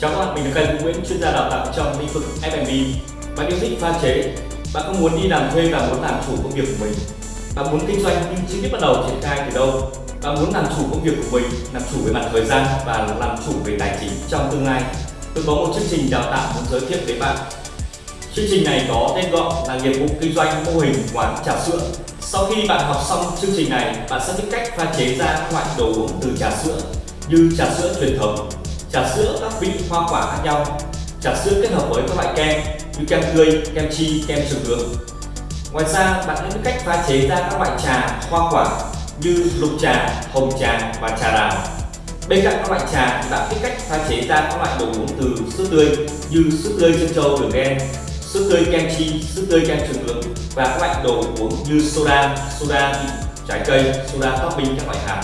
Chào các bạn, mình là Cần Nguyễn, chuyên gia đào tạo trong lĩnh vực F&B. Bạn yêu thích pha chế, bạn có muốn đi làm thuê và muốn làm chủ công việc của mình. Bạn muốn kinh doanh nhưng chưa biết bắt đầu triển khai từ đâu. Bạn muốn làm chủ công việc của mình, làm chủ về mặt thời gian và làm chủ về tài chính trong tương lai. Tôi có một chương trình đào tạo muốn giới thiệu với bạn. Chương trình này có tên gọi là nghiệp vụ kinh doanh mô hình quán trà sữa. Sau khi bạn học xong chương trình này, bạn sẽ biết cách pha chế ra các loại đồ uống từ trà sữa như trà sữa truyền thống, trà sữa các vị hoa quả khác nhau, trà sữa kết hợp với các loại kem như kem tươi, kem chi, kem trường hướng. Ngoài ra, bạn hãy biết cách pha chế ra các loại trà hoa quả như lục trà, hồng trà và trà đào. Bên cạnh các loại trà, bạn biết cách pha chế ra các loại đồ uống từ sữa tươi như sữa tươi chân châu đường đen, sữa tươi kem chi, sữa tươi kem trường hướng và các loại đồ uống như soda, soda trái cây, soda topping các loại hạt.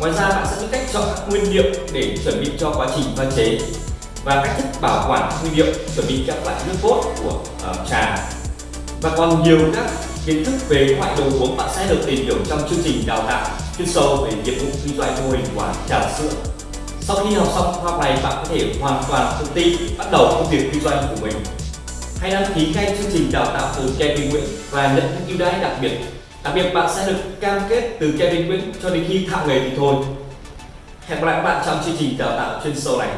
Ngoài ra bạn sẽ biết cách chọn các nguyên liệu để chuẩn bị cho quá trình pha chế và cách thức bảo quản nguyên liệu chuẩn bị các loại nước cốt của uh, trà và còn nhiều các kiến thức về các loại đồ uống bạn sẽ được tìm hiểu trong chương trình đào tạo chuyên sâu về nghiệp vụ kinh doanh mô hình quán trà sữa. Sau khi học xong khóa học này bạn có thể hoàn toàn tự tin bắt đầu công việc kinh doanh của mình. Hãy đăng ký ngay chương trình đào tạo từ Kevin Nguyễn và nhận những ưu đãi đặc biệt Đặc biệt bạn sẽ được cam kết từ Kevin Nguyễn cho đến khi thạo nghề thì thôi. Hẹn gặp lại các bạn trong chương trình đào tạo chuyên sâu này.